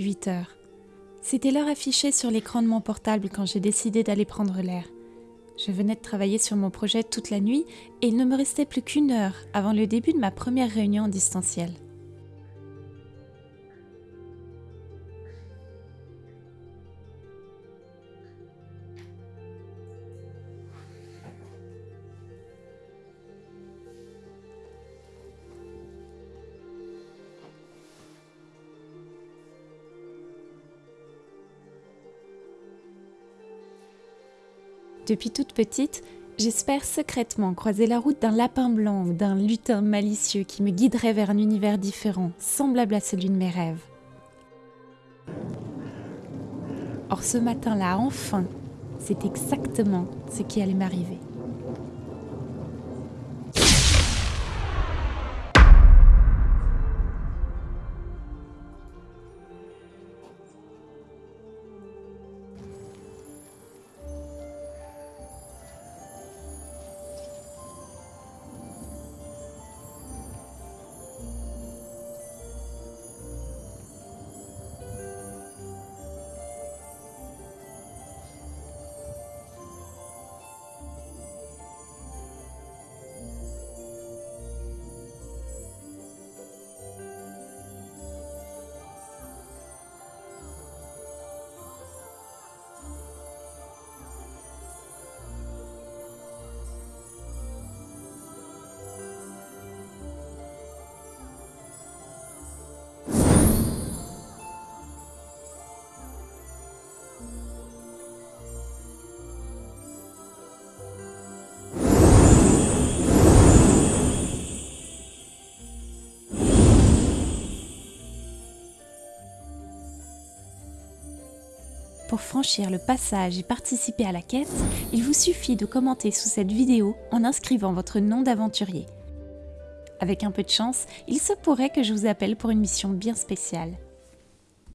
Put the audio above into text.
8 heures. C'était l'heure affichée sur l'écran de mon portable quand j'ai décidé d'aller prendre l'air. Je venais de travailler sur mon projet toute la nuit et il ne me restait plus qu'une heure avant le début de ma première réunion en distanciel. Depuis toute petite, j'espère secrètement croiser la route d'un lapin blanc ou d'un lutin malicieux qui me guiderait vers un univers différent, semblable à celui de mes rêves. Or ce matin-là, enfin, c'est exactement ce qui allait m'arriver. Pour franchir le passage et participer à la quête, il vous suffit de commenter sous cette vidéo en inscrivant votre nom d'aventurier. Avec un peu de chance, il se pourrait que je vous appelle pour une mission bien spéciale.